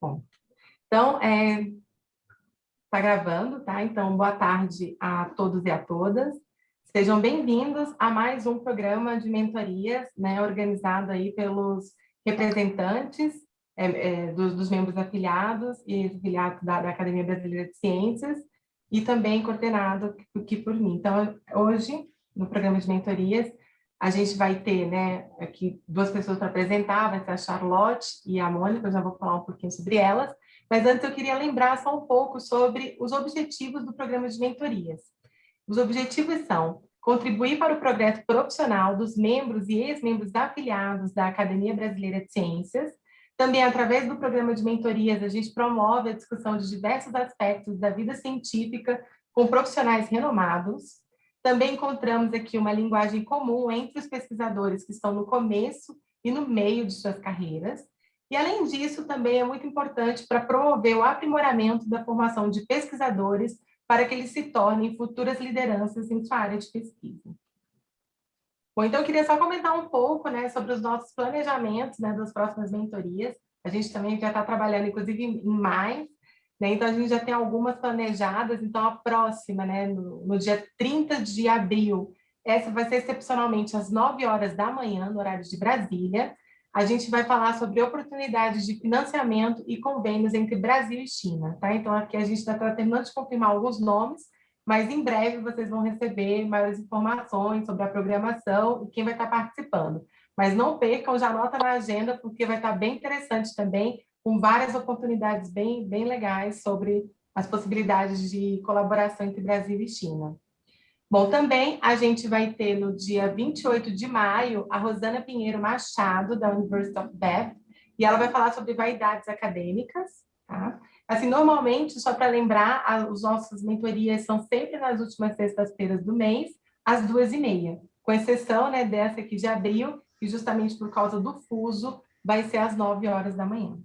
Bom, então, é, tá gravando, tá? Então, boa tarde a todos e a todas. Sejam bem-vindos a mais um programa de mentorias, né, organizado aí pelos representantes é, é, dos, dos, membros afiliados e afiliados da, da, Academia Brasileira de Ciências e também coordenado aqui por mim. Então, hoje, no programa de mentorias, a gente vai ter né, aqui duas pessoas para apresentar, vai ser a Charlotte e a Mônica, eu já vou falar um pouquinho sobre elas, mas antes eu queria lembrar só um pouco sobre os objetivos do programa de mentorias. Os objetivos são contribuir para o progresso profissional dos membros e ex-membros afiliados da Academia Brasileira de Ciências, também, através do programa de mentorias, a gente promove a discussão de diversos aspectos da vida científica com profissionais renomados. Também encontramos aqui uma linguagem comum entre os pesquisadores que estão no começo e no meio de suas carreiras. E, além disso, também é muito importante para promover o aprimoramento da formação de pesquisadores para que eles se tornem futuras lideranças em sua área de pesquisa. Bom, então eu queria só comentar um pouco né, sobre os nossos planejamentos né, das próximas mentorias. A gente também já está trabalhando, inclusive, em mais, né, então a gente já tem algumas planejadas, então a próxima, né, no, no dia 30 de abril, essa vai ser excepcionalmente às 9 horas da manhã, no horário de Brasília. A gente vai falar sobre oportunidades de financiamento e convênios entre Brasil e China, tá? Então aqui a gente está terminando de confirmar alguns nomes, mas em breve vocês vão receber maiores informações sobre a programação e quem vai estar participando. Mas não percam, já anota na agenda, porque vai estar bem interessante também, com várias oportunidades bem, bem legais sobre as possibilidades de colaboração entre Brasil e China. Bom, também a gente vai ter no dia 28 de maio a Rosana Pinheiro Machado, da University of Bath, e ela vai falar sobre vaidades acadêmicas, tá? Assim, normalmente, só para lembrar, as nossas mentorias são sempre nas últimas sextas-feiras do mês, às duas e meia, com exceção né, dessa aqui de abril, que justamente por causa do fuso, vai ser às nove horas da manhã.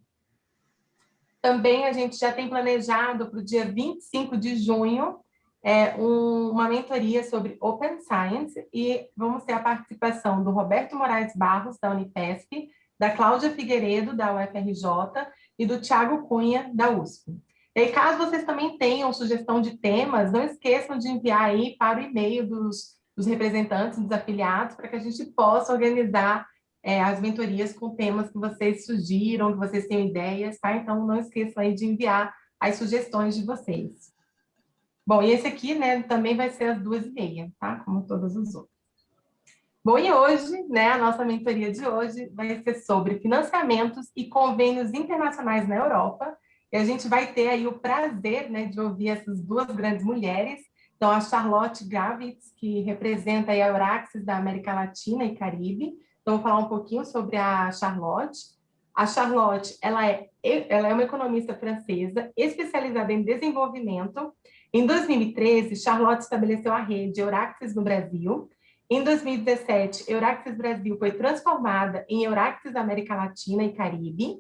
Também a gente já tem planejado para o dia 25 de junho é, um, uma mentoria sobre Open Science e vamos ter a participação do Roberto Moraes Barros, da Unipesp, da Cláudia Figueiredo, da UFRJ, e do Tiago Cunha, da USP. E aí, caso vocês também tenham sugestão de temas, não esqueçam de enviar aí para o e-mail dos, dos representantes, dos afiliados, para que a gente possa organizar é, as mentorias com temas que vocês sugiram, que vocês tenham ideias, tá? Então, não esqueçam aí de enviar as sugestões de vocês. Bom, e esse aqui, né, também vai ser às duas e meia, tá? Como todos os outros. Bom, e hoje, né, a nossa mentoria de hoje vai ser sobre financiamentos e convênios internacionais na Europa. E a gente vai ter aí o prazer né, de ouvir essas duas grandes mulheres. Então, a Charlotte Gravitz, que representa a Euraxis da América Latina e Caribe. Então, vou falar um pouquinho sobre a Charlotte. A Charlotte, ela é, ela é uma economista francesa especializada em desenvolvimento. Em 2013, Charlotte estabeleceu a rede Euraxis no Brasil, em 2017, Euraxis Brasil foi transformada em Euraxis América Latina e Caribe.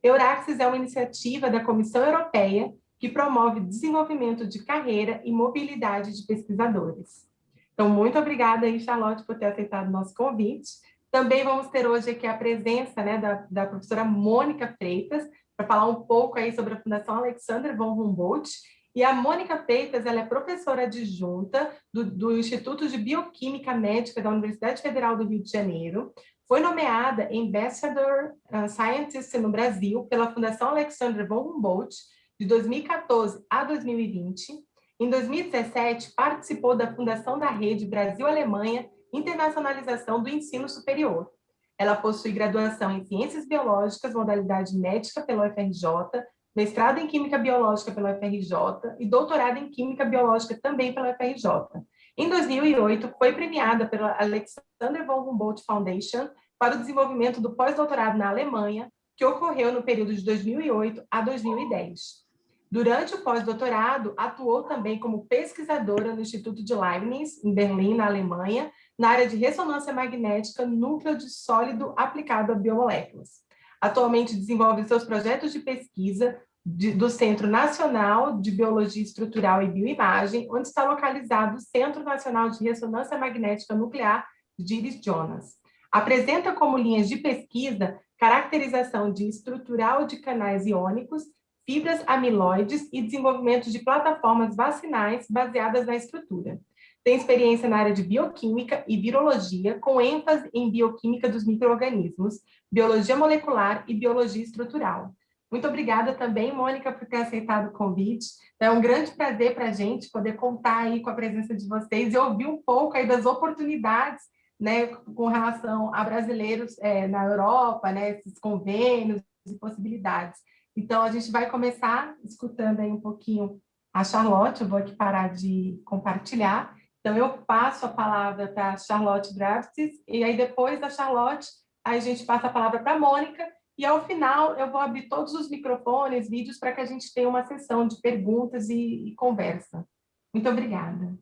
Euraxis é uma iniciativa da Comissão Europeia que promove desenvolvimento de carreira e mobilidade de pesquisadores. Então, muito obrigada aí, Charlotte, por ter aceitado o nosso convite. Também vamos ter hoje aqui a presença né, da, da professora Mônica Freitas, para falar um pouco aí sobre a Fundação Alexander von Humboldt e a Mônica Freitas, ela é professora adjunta do, do Instituto de Bioquímica Médica da Universidade Federal do Rio de Janeiro, foi nomeada Ambassador uh, Scientist no Brasil pela Fundação Alexander von Humboldt de 2014 a 2020. Em 2017, participou da fundação da Rede Brasil-Alemanha Internacionalização do Ensino Superior. Ela possui graduação em Ciências Biológicas, modalidade médica pela UFRJ, mestrado em Química Biológica pela UFRJ e doutorado em Química Biológica também pela UFRJ. Em 2008, foi premiada pela Alexander von Humboldt Foundation para o desenvolvimento do pós-doutorado na Alemanha, que ocorreu no período de 2008 a 2010. Durante o pós-doutorado, atuou também como pesquisadora no Instituto de Leibniz, em Berlim, na Alemanha, na área de ressonância magnética núcleo de sólido aplicado a biomoléculas. Atualmente desenvolve seus projetos de pesquisa de, do Centro Nacional de Biologia Estrutural e Bioimagem, onde está localizado o Centro Nacional de Ressonância Magnética Nuclear de Iris Jonas. Apresenta como linhas de pesquisa caracterização de estrutural de canais iônicos, fibras amiloides e desenvolvimento de plataformas vacinais baseadas na estrutura. Tem experiência na área de bioquímica e virologia, com ênfase em bioquímica dos micro-organismos, biologia molecular e biologia estrutural. Muito obrigada também, Mônica, por ter aceitado o convite. É um grande prazer para a gente poder contar aí com a presença de vocês e ouvir um pouco aí das oportunidades né, com relação a brasileiros é, na Europa, né, esses convênios e possibilidades. Então, a gente vai começar escutando aí um pouquinho a Charlotte, eu vou aqui parar de compartilhar. Então, eu passo a palavra para a Charlotte Drafts, e aí depois da Charlotte, a gente passa a palavra para a Mônica, e ao final eu vou abrir todos os microfones, vídeos, para que a gente tenha uma sessão de perguntas e, e conversa. Muito obrigada.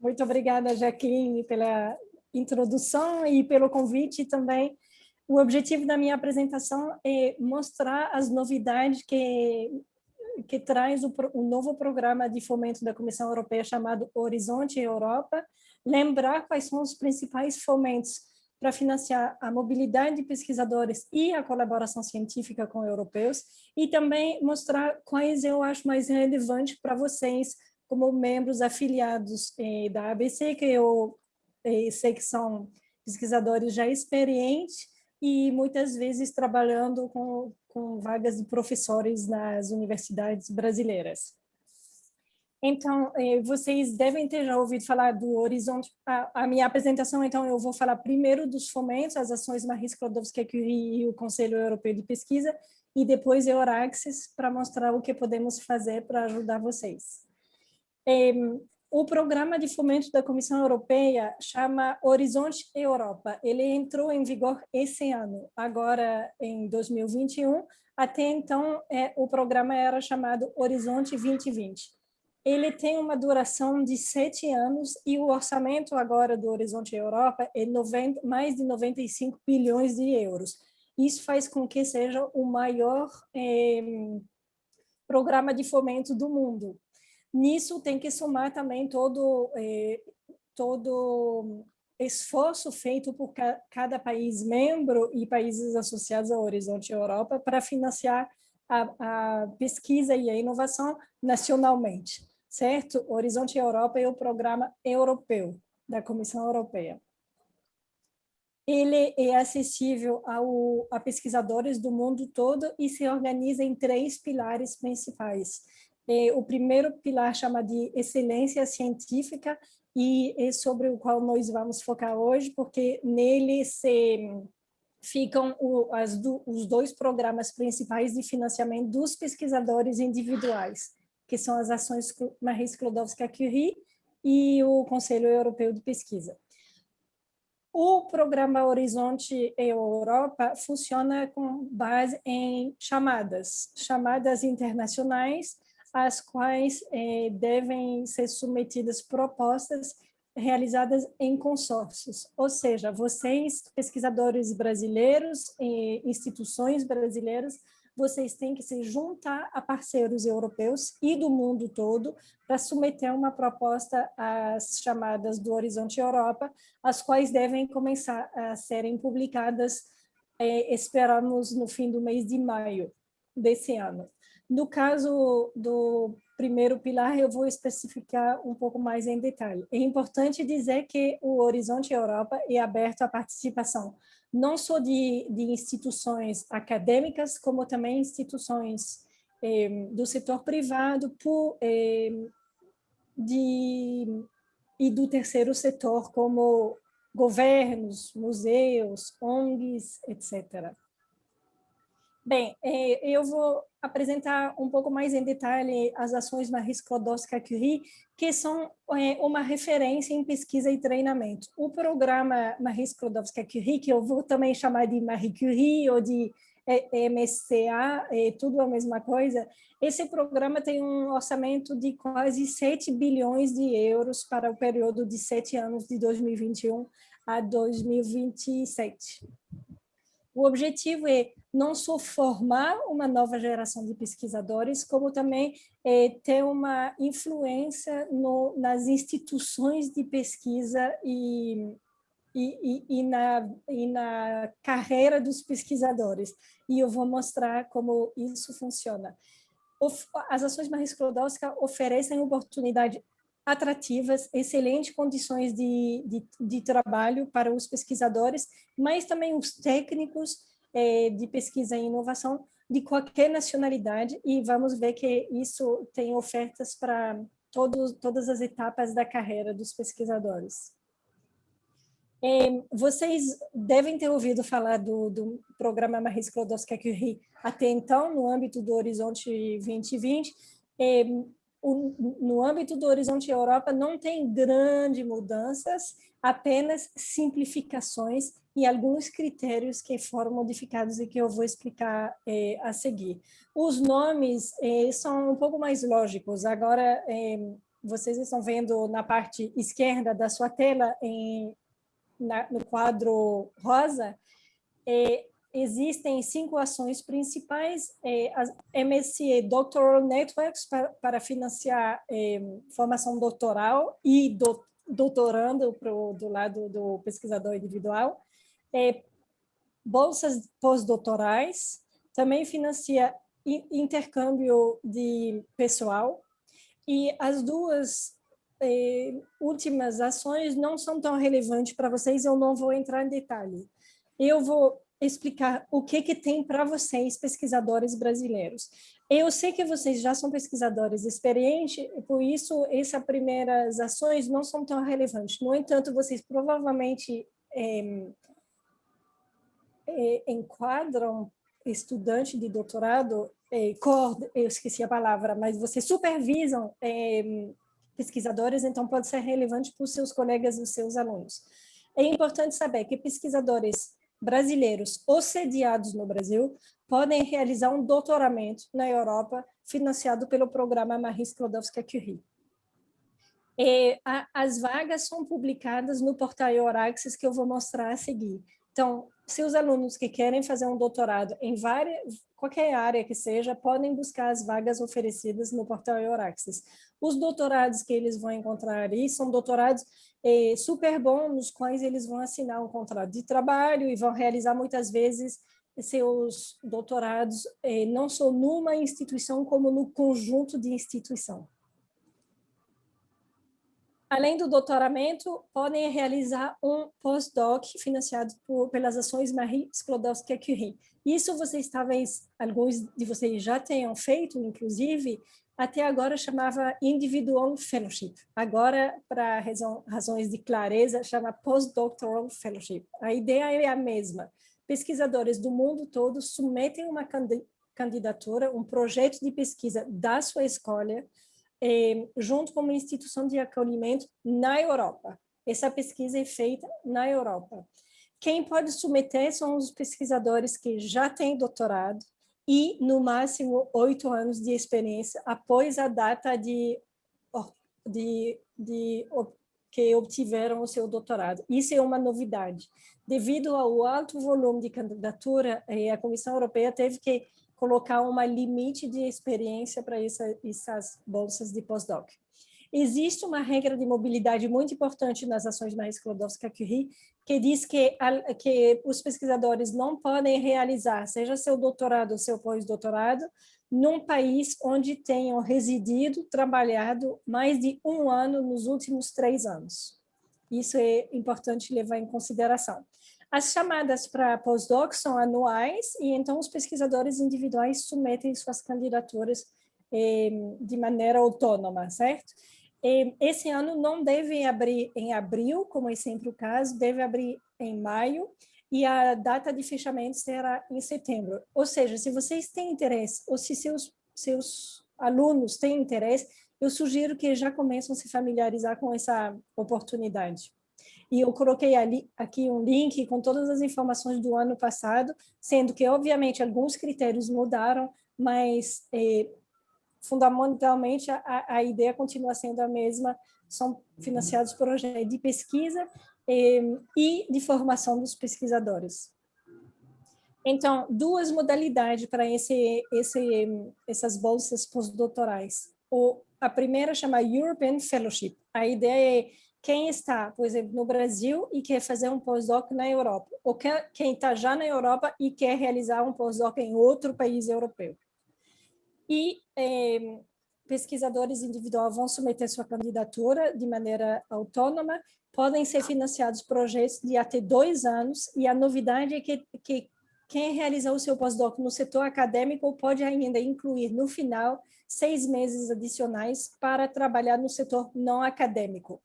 Muito obrigada, Jaqueline, pela introdução e pelo convite também. O objetivo da minha apresentação é mostrar as novidades que que traz o, o novo programa de fomento da Comissão Europeia chamado Horizonte Europa, lembrar quais são os principais fomentos para financiar a mobilidade de pesquisadores e a colaboração científica com europeus, e também mostrar quais eu acho mais relevantes para vocês, como membros afiliados eh, da ABC, que eu eh, sei que são pesquisadores já experientes e muitas vezes trabalhando com com vagas de professores nas universidades brasileiras. Então, eh, vocês devem ter já ouvido falar do Horizonte. A, a, minha apresentação, então, eu vou falar primeiro dos fomentos, as ações Marie Skłodowska-Curie e o Conselho Europeu de Pesquisa, e depois Euraxis, para mostrar o que podemos fazer para ajudar vocês. O programa de fomento da Comissão Europeia chama Horizonte Europa. Ele entrou em vigor esse ano, agora em 2021. Até então, é, o programa era chamado Horizonte 2020. Ele tem uma duração de sete anos e o orçamento agora do Horizonte Europa é 90, mais de 95 bilhões de euros. Isso faz com que seja o maior é, programa de fomento do mundo. Nisso tem que somar também todo, eh, todo esforço feito por ca cada país membro e países associados ao Horizonte Europa para financiar a, a pesquisa e a inovação nacionalmente, certo? Horizonte Europa é o programa europeu da Comissão Europeia. Ele é acessível ao, a pesquisadores do mundo todo e se organiza em três pilares principais. É, o primeiro pilar chama de excelência científica e é sobre o qual nós vamos focar hoje, porque nele se ficam o, do, os dois programas principais de financiamento dos pesquisadores individuais, que são as ações Marie Sklodowska-Curie e o Conselho Europeu de Pesquisa. O programa Horizonte Europa funciona com base em chamadas, chamadas internacionais, às quais eh, devem ser submetidas propostas realizadas em consórcios, ou seja, vocês, pesquisadores brasileiros, e instituições brasileiras, vocês têm que se juntar a parceiros europeus e do mundo todo para submeter uma proposta às chamadas do Horizonte Europa, as quais devem começar a serem publicadas, eh, esperamos, no fim do mês de maio desse ano. No caso do primeiro pilar, eu vou especificar um pouco mais em detalhe. É importante dizer que o Horizonte Europa é aberto à participação, não só de, de instituições acadêmicas, como também instituições eh, do setor privado por, eh, de, e do terceiro setor, como governos, museus, ONGs, etc. Bem, é, eu vou apresentar um pouco mais em detalhe as ações Marie Skłodowska-Curie, que são é, uma referência em pesquisa e treinamento. O programa Marie Skłodowska-Curie, que eu vou também chamar de Marie Curie ou de é, MSCA, é tudo a mesma coisa, esse programa tem um orçamento de quase 7 bilhões de euros para o período de sete anos, de 2021 a 2027. O objetivo é não só formar uma nova geração de pesquisadores, como também é, ter uma influência no, nas instituições de pesquisa e, e, e, e, na, e na carreira dos pesquisadores. E eu vou mostrar como isso funciona. As ações Marie Sklodowska oferecem oportunidades atrativas, excelentes condições de, de, de, trabalho para os pesquisadores, mas também os técnicos eh, de pesquisa e inovação de qualquer nacionalidade, e vamos ver que isso tem ofertas para todas as etapas da carreira dos pesquisadores. É, vocês devem ter ouvido falar do, do programa Marie Sklodowska-Curie até então, no âmbito do Horizonte 2020. É, o, no âmbito do Horizonte Europa não tem grandes mudanças, apenas simplificações e alguns critérios que foram modificados e que eu vou explicar é, a seguir. Os nomes é, são um pouco mais lógicos. Agora, é, vocês estão vendo na parte esquerda da sua tela, em, na, no quadro rosa, existem cinco ações principais, é, a MSC Doctoral Networks para, para financiar é, formação doutoral e do, doutorando pro, do lado do pesquisador individual, é, bolsas pós-doutorais, também financia intercâmbio de pessoal, e as duas é, últimas ações não são tão relevantes para vocês, eu não vou entrar em detalhe. Eu vou explicar o que, que tem para vocês, pesquisadores brasileiros. Eu sei que vocês já são pesquisadores experientes, por isso essas primeiras ações não são tão relevantes. No entanto, vocês provavelmente é, é, enquadram estudante de doutorado, é, eu esqueci a palavra, mas vocês supervisam é, pesquisadores, então pode ser relevante para os seus colegas e os seus alunos. É importante saber que pesquisadores brasileiros ou sediados no Brasil podem realizar um doutoramento na Europa financiado pelo programa Marie Sklodowska-Curie. as vagas são publicadas no portal Euraxis, que eu vou mostrar a seguir. Então, se os alunos que querem fazer um doutorado em várias, qualquer área que seja, podem buscar as vagas oferecidas no portal Euraxis. Os doutorados que eles vão encontrar ali são doutorados é, super bons, nos quais eles vão assinar um contrato de trabalho e vão realizar muitas vezes seus doutorados é, não só numa instituição, como no conjunto de instituição. Além do doutoramento, podem realizar um pós-doc financiado por, pelas ações Marie Sklodowska-Curie. Isso vocês talvez, alguns de vocês já tenham feito, inclusive, até agora chamava Individual Fellowship. Agora, para razões de clareza, chama Postdoctoral Fellowship. A ideia é a mesma. Pesquisadores do mundo todo submetem uma candidatura, um projeto de pesquisa da sua escolha, eh, junto com uma instituição de acolhimento na Europa. Essa pesquisa é feita na Europa. Quem pode submeter são os pesquisadores que já têm doutorado, e, no máximo, oito anos de experiência após a data de, de, de, que obtiveram o seu doutorado. Isso é uma novidade. Devido ao alto volume de candidatura, eh, a Comissão Europeia teve que colocar uma limite de experiência para essa, essas bolsas de pós-doc. Existe uma regra de mobilidade muito importante nas ações Marie Sklodowska-Curie, que diz que, que os pesquisadores não podem realizar, seja seu doutorado ou seu pós-doutorado, num país onde tenham residido, trabalhado mais de um ano nos últimos três anos. Isso é importante levar em consideração. As chamadas para pós-doc são anuais e então os pesquisadores individuais submetem suas candidaturas eh, de maneira autônoma, certo? Esse ano não deve abrir em abril, como é sempre o caso, deve abrir em maio, e a data de fechamento será em setembro. Ou seja, se vocês têm interesse, ou se seus, seus alunos têm interesse, eu sugiro que já comecem a se familiarizar com essa oportunidade. E eu coloquei ali, aqui um link com todas as informações do ano passado, sendo que, obviamente, alguns critérios mudaram, mas eh, fundamentalmente, a, a ideia continua sendo a mesma, são financiados projetos de pesquisa eh, e de formação dos pesquisadores. Então, duas modalidades para esse, esse, essas bolsas pós-doutorais. A primeira chama European Fellowship. A ideia é quem está, por exemplo, no Brasil e quer fazer um pós-doc na Europa, ou quem está já na Europa e quer realizar um pós-doc em outro país europeu. E eh, pesquisadores individuais vão submeter sua candidatura de maneira autônoma, podem ser financiados projetos de até dois anos, e a novidade é que, que quem realizar o seu pós-doc no setor acadêmico pode ainda incluir, no final, seis meses adicionais para trabalhar no setor não acadêmico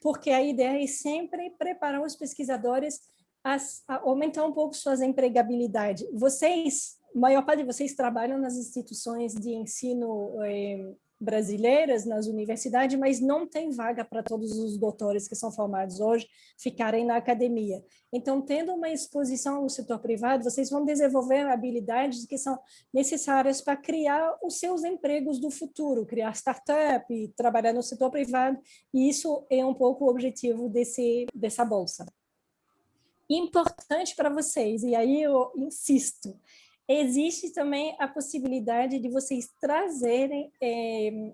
porque a ideia é sempre preparar os pesquisadores a, a aumentar um pouco suas empregabilidade. Vocês, a maior parte de vocês trabalham nas instituições de ensino eh, brasileiras nas universidades, mas não tem vaga para todos os doutores que são formados hoje ficarem na academia. Então, tendo uma exposição no setor privado, vocês vão desenvolver habilidades que são necessárias para criar os seus empregos do futuro, criar startup, trabalhar no setor privado, e isso é um pouco o objetivo desse, dessa bolsa. Importante para vocês, e aí eu insisto, Existe também a possibilidade de vocês trazerem é,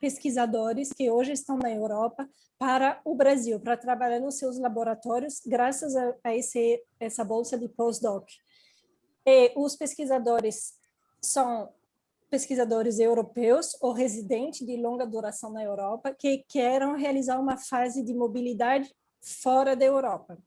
pesquisadores que hoje estão na Europa para o Brasil, para trabalhar nos seus laboratórios, graças a, a esse, essa bolsa de postdoc. E os pesquisadores são pesquisadores europeus ou residentes de longa duração na Europa que queiram realizar uma fase de mobilidade fora da Europa.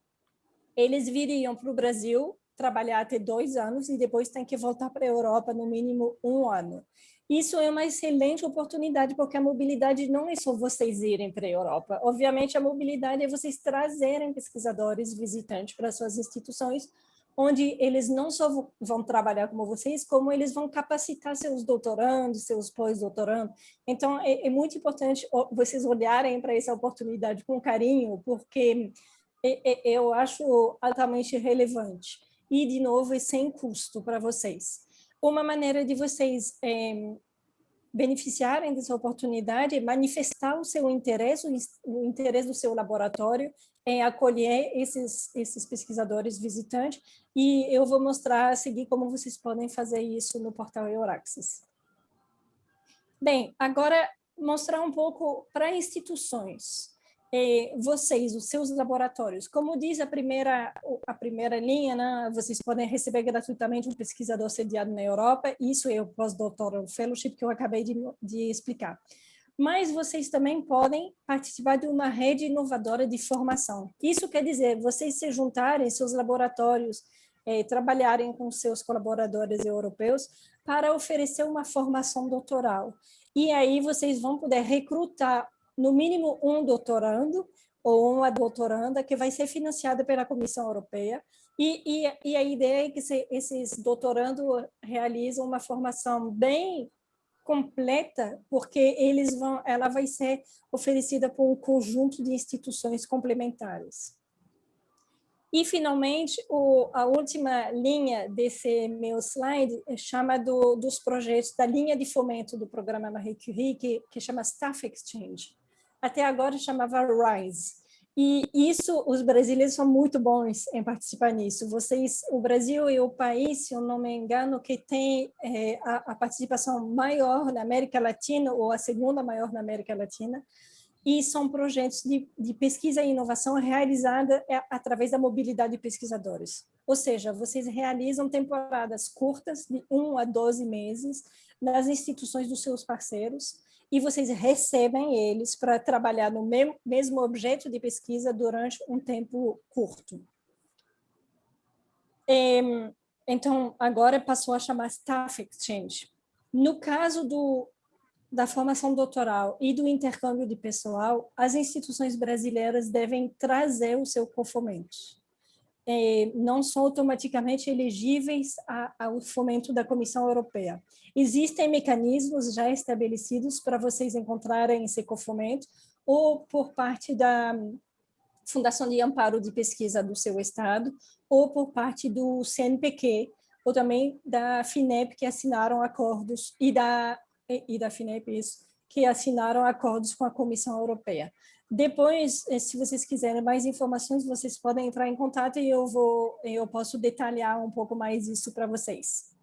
Eles viriam para o Brasil trabalhar até dois anos e depois tem que voltar para a Europa no mínimo um ano. Isso é uma excelente oportunidade, porque a mobilidade não é só vocês irem para a Europa. Obviamente, a mobilidade é vocês trazerem pesquisadores, visitantes para suas instituições, onde eles não só vão trabalhar como vocês, como eles vão capacitar seus doutorandos, seus pós-doutorandos. Então, é, é, muito importante vocês olharem para essa oportunidade com carinho, porque é, é, eu acho altamente relevante e, de novo, é sem custo para vocês. Uma maneira de vocês é, beneficiarem dessa oportunidade é manifestar o seu interesse, o interesse do seu laboratório em acolher esses, esses pesquisadores visitantes e eu vou mostrar a seguir como vocês podem fazer isso no portal Euraxis. Bem, agora mostrar um pouco para instituições eh, vocês, os seus laboratórios, como diz a primeira, a primeira linha, né, vocês podem receber gratuitamente um pesquisador sediado na Europa, isso é o pós-doutoral fellowship que eu acabei de, de explicar. Mas vocês também podem participar de uma rede inovadora de formação. Isso quer dizer, vocês se juntarem, seus laboratórios, eh, trabalharem com seus colaboradores europeus para oferecer uma formação doutoral. E aí vocês vão poder recrutar no mínimo um doutorando ou uma doutoranda que vai ser financiada pela Comissão Europeia e, e, e a ideia é que se, esses doutorandos realizam uma formação bem completa, porque eles vão, ela vai ser oferecida por um conjunto de instituições complementares. E, finalmente, o, a última linha desse meu slide chama do, dos projetos da linha de fomento do programa Marie Curie, que, que chama Staff Exchange até agora chamava RISE. E isso, os brasileiros são muito bons em participar nisso. Vocês, o Brasil é o país, se eu não me engano, que tem é, a, a, participação maior na América Latina, ou a segunda maior na América Latina, e são projetos de, de pesquisa e inovação realizada é, através da mobilidade de pesquisadores. Ou seja, vocês realizam temporadas curtas, de 1 a 12 meses, nas instituições dos seus parceiros, e vocês recebem eles para trabalhar no mesmo objeto de pesquisa durante um tempo curto. Então, agora passou a chamar Staff Exchange. No caso do, da formação doutoral e do intercâmbio de pessoal, as instituições brasileiras devem trazer o seu conformamento é, não são automaticamente elegíveis a, ao fomento da Comissão Europeia. Existem mecanismos já estabelecidos para vocês encontrarem esse fomento ou por parte da Fundação de Amparo de Pesquisa do seu estado, ou por parte do CNPq, ou também da FINEP, que assinaram acordos, e da, e da FINEP, isso, que assinaram acordos com a Comissão Europeia. Depois, eh, se vocês quiserem mais informações, vocês podem entrar em contato e eu, vou, eu posso detalhar um pouco mais isso para vocês.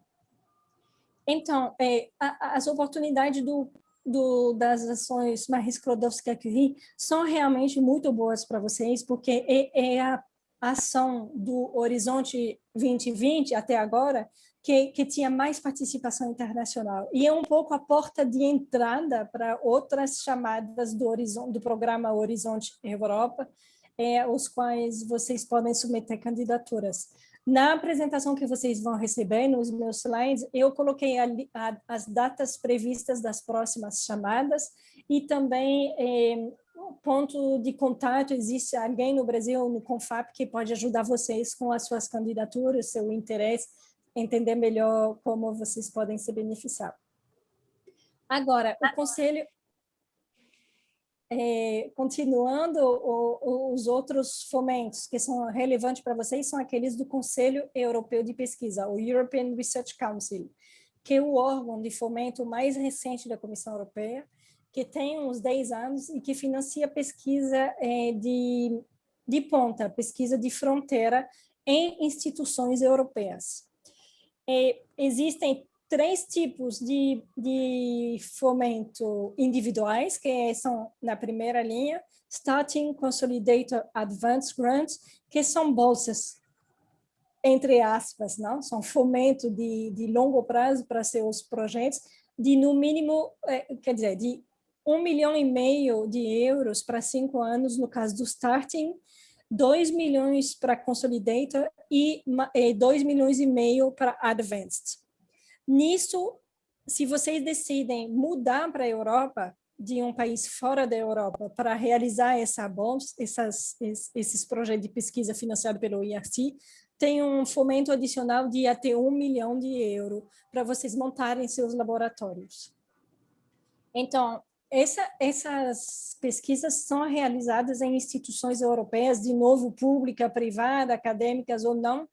Então, é, as oportunidades do do, das ações Marie Sklodowska-Curie são realmente muito boas para vocês, porque é, é a ação do Horizonte 2020 até agora que, que, tinha mais participação internacional. E é um pouco a porta de entrada para outras chamadas do, horizonte, do programa Horizonte Europa, é, os quais vocês podem submeter candidaturas. Na apresentação que vocês vão receber, nos meus slides, eu coloquei a, as datas previstas das próximas chamadas e também é, ponto de contato, existe alguém no Brasil, no CONFAP, que pode ajudar vocês com as suas candidaturas, seu interesse, entender melhor como vocês podem se beneficiar. Agora, o Conselho, é, continuando o, os outros fomentos que são relevantes para vocês, são aqueles do Conselho Europeu de Pesquisa, o European Research Council, que é o órgão de fomento mais recente da Comissão Europeia, que tem uns 10 anos e que financia pesquisa é, de, de ponta, pesquisa de fronteira em instituições europeias. É, existem três tipos de, de fomento individuais, que são na primeira linha, Starting Consolidator Advanced Grants, que são bolsas, entre aspas, não? são fomento de, de longo prazo para seus projetos, de no mínimo, é, quer dizer, de um milhão e meio de euros para cinco anos, no caso do Starting, 2 milhões para Consolidator e 2 milhões e meio para Advanced. Nisso, se vocês decidem mudar para a Europa, de um país fora da Europa, para realizar essa essas, esses projetos de pesquisa financiados pelo IRC, tem um fomento adicional de até um milhão de euros para vocês montarem seus laboratórios. Então, essa, essas pesquisas são realizadas em instituições europeias, de novo, pública, privada, acadêmicas ou não,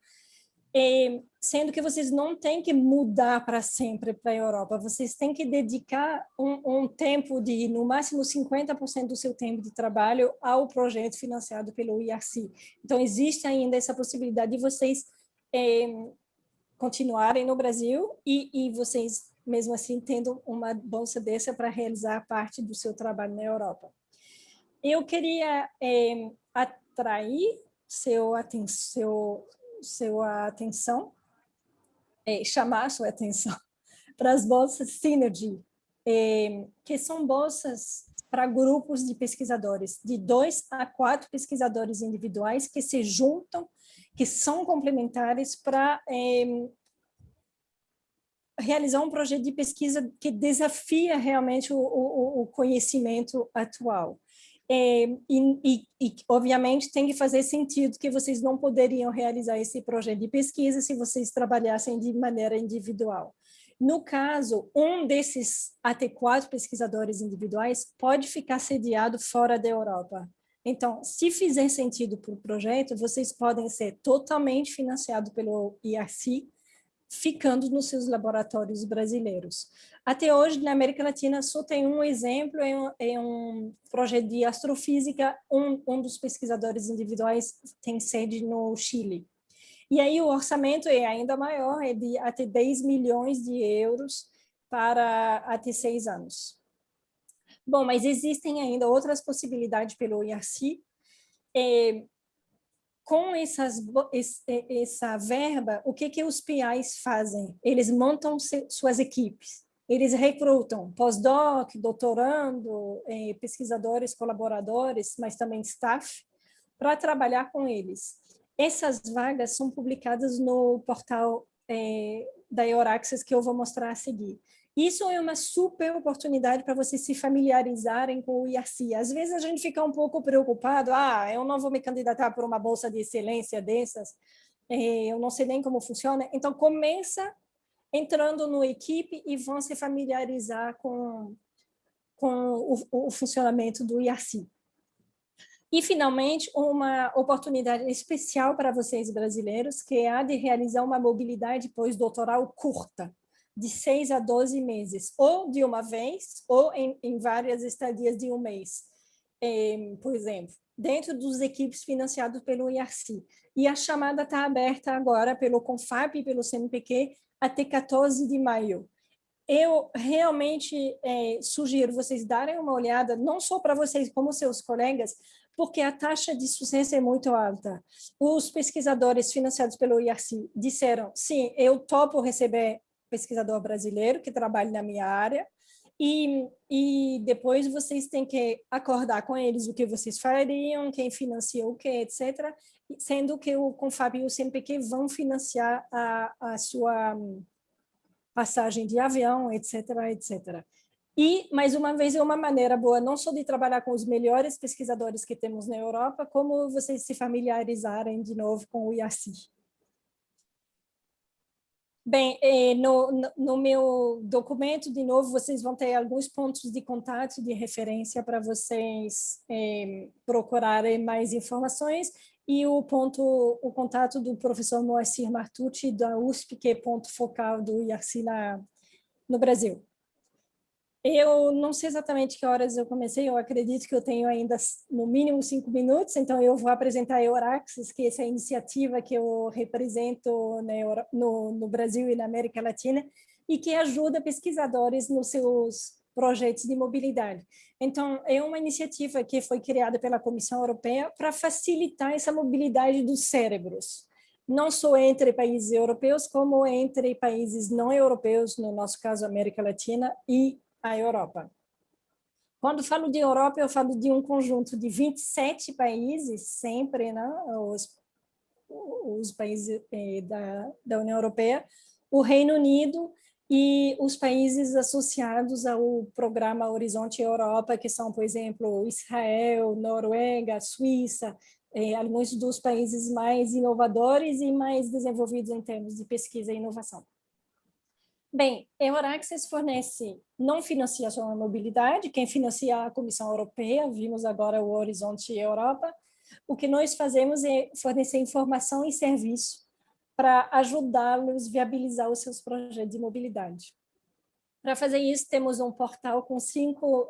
e, sendo que vocês não têm que mudar para sempre para a Europa, vocês têm que dedicar um, um tempo de, no máximo, 50% do seu tempo de trabalho ao projeto financiado pelo IRC. Então, existe ainda essa possibilidade de vocês é, continuarem no Brasil e, e vocês mesmo assim tendo uma bolsa dessa para realizar parte do seu trabalho na Europa. Eu queria é, atrair seu, aten seu, sua atenção, é, chamar sua atenção para as bolsas Synergy, é, que são bolsas para grupos de pesquisadores, de dois a quatro pesquisadores individuais que se juntam, que são complementares para realizar um projeto de pesquisa que desafia realmente o, o, o conhecimento atual. É, e, e, e, obviamente, tem que fazer sentido que vocês não poderiam realizar esse projeto de pesquisa se vocês trabalhassem de maneira individual. No caso, um desses até quatro pesquisadores individuais pode ficar sediado fora da Europa. Então, se fizer sentido para o projeto, vocês podem ser totalmente financiados pelo IRC, ficando nos seus laboratórios brasileiros. Até hoje, na América Latina, só tem um exemplo, é um, é um projeto de astrofísica, um, um dos pesquisadores individuais tem sede no Chile. E aí o orçamento é ainda maior, é de até 10 milhões de euros para até seis anos. Bom, mas existem ainda outras possibilidades pelo IRC. É, com essas, essa verba, o que, que os PIs fazem? Eles montam suas equipes, eles recrutam pós-doc, doutorando, eh, pesquisadores, colaboradores, mas também staff, para trabalhar com eles. Essas vagas são publicadas no portal eh, da Euraxis, que eu vou mostrar a seguir. Isso é uma super oportunidade para vocês se familiarizarem com o IRC. Às vezes a gente fica um pouco preocupado, ah, eu não vou me candidatar por uma bolsa de excelência dessas, eh, eu não sei nem como funciona. Então, começa entrando no equipe e vão se familiarizar com, com o, o funcionamento do IRC. E, finalmente, uma oportunidade especial para vocês brasileiros, que é a de realizar uma mobilidade pós-doutoral curta de 6 a 12 meses, ou de uma vez, ou em, em várias estadias de um mês, é, por exemplo, dentro dos equipes financiados pelo IRC. E a chamada está aberta agora pelo CONFAP e pelo CNPq até 14 de maio. eu realmente é, sugiro vocês darem uma olhada, não só para vocês, como seus colegas, porque a taxa de sucesso é muito alta. Os pesquisadores financiados pelo IRC disseram, sim, eu topo receber pesquisador brasileiro que trabalhe na minha área, e, e depois vocês têm que acordar com eles o que vocês fariam, quem financia o que, etc., sendo que o Confab e o CNPq vão financiar a, a sua passagem de avião, etc., etc. E, mais uma vez, é uma maneira boa não só de trabalhar com os melhores pesquisadores que temos na Europa, como vocês se familiarizarem de novo com o IACI. Bem, eh, no, no, meu documento, de novo, vocês vão ter alguns pontos de contato, de referência para vocês eh, procurarem mais informações e o ponto, o contato do professor Moacir Martucci, da USP, que é ponto focal do IARCI no Brasil. Eu não sei exatamente que horas eu comecei, eu acredito que eu tenho ainda no mínimo cinco minutos, então eu vou apresentar a Euraxis, que é essa iniciativa que eu represento no Brasil e na América Latina, e que ajuda pesquisadores nos seus projetos de mobilidade. Então, é uma iniciativa que foi criada pela Comissão Europeia para facilitar essa mobilidade dos cérebros, não só entre países europeus, como entre países não europeus, no nosso caso, América Latina e a Europa. Quando falo de Europa, eu falo de um conjunto de 27 países, sempre, né? os, os países eh, da, da União Europeia, o Reino Unido e os países associados ao programa Horizonte Europa, que são, por exemplo, Israel, Noruega, Suíça, eh, alguns dos países mais inovadores e mais desenvolvidos em termos de pesquisa e inovação. Bem, Euraxis fornece, não financia só a mobilidade, quem financia a Comissão Europeia, vimos agora o Horizonte Europa, o que nós fazemos é fornecer informação e serviço para ajudá-los a viabilizar os seus projetos de mobilidade. Para fazer isso, temos um portal com cinco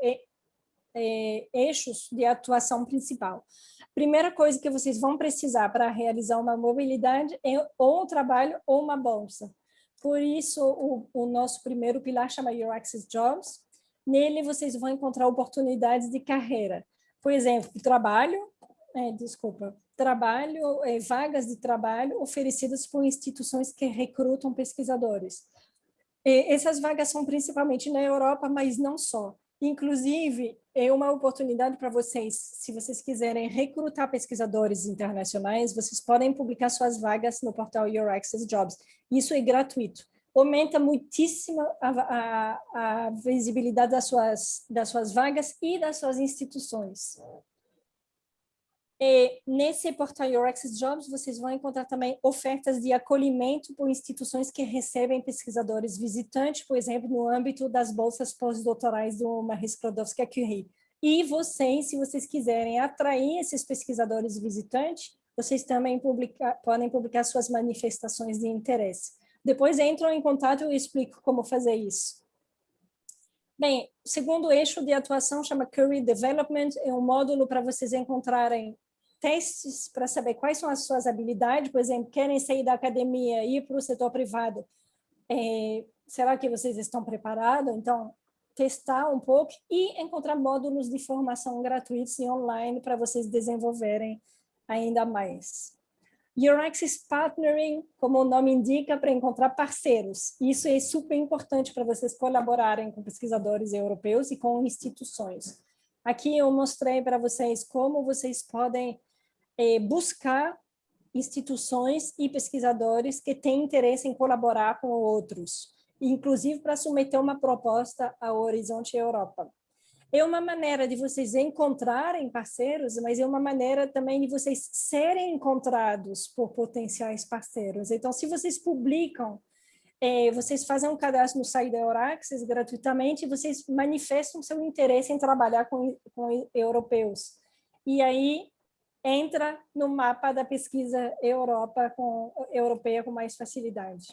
eixos de atuação principal. Primeira coisa que vocês vão precisar para realizar uma mobilidade é ou um trabalho ou uma bolsa. Por isso, o, o nosso primeiro pilar chama Your Access Jobs. Nele, vocês vão encontrar oportunidades de carreira. Por exemplo, trabalho, é, desculpa, trabalho, é, vagas de trabalho oferecidas por instituições que recrutam pesquisadores. E essas vagas são principalmente na Europa, mas não só. Inclusive, é uma oportunidade para vocês, se vocês quiserem recrutar pesquisadores internacionais, vocês podem publicar suas vagas no portal Your Access Jobs. Isso é gratuito. Aumenta muitíssimo a, a, a visibilidade das suas, das suas vagas e das suas instituições. E nesse portal Your Access Jobs, vocês vão encontrar também ofertas de acolhimento por instituições que recebem pesquisadores visitantes, por exemplo, no âmbito das bolsas pós-doutorais do Marie Sklodowska-Curie. E vocês, se vocês quiserem atrair esses pesquisadores visitantes, vocês também publica, podem publicar suas manifestações de interesse. Depois entram em contato e eu explico como fazer isso. Bem, o segundo eixo de atuação chama Career Development, é um módulo para vocês encontrarem testes para saber quais são as suas habilidades, por exemplo, querem sair da academia e ir para o setor privado, é, será que vocês estão preparados? Então, testar um pouco e encontrar módulos de formação gratuitos e online para vocês desenvolverem ainda mais. Access Partnering, como o nome indica, para encontrar parceiros. Isso é super importante para vocês colaborarem com pesquisadores europeus e com instituições. Aqui eu mostrei para vocês como vocês podem é, buscar instituições e pesquisadores que têm interesse em colaborar com outros, inclusive para submeter uma proposta ao Horizonte Europa. É uma maneira de vocês encontrarem parceiros, mas é uma maneira também de vocês serem encontrados por potenciais parceiros. Então, se vocês publicam, é, vocês fazem um cadastro no site da Euraxis gratuitamente, vocês manifestam seu interesse em trabalhar com, com europeus. E aí, entra no mapa da pesquisa Europa com, europeia com mais facilidade.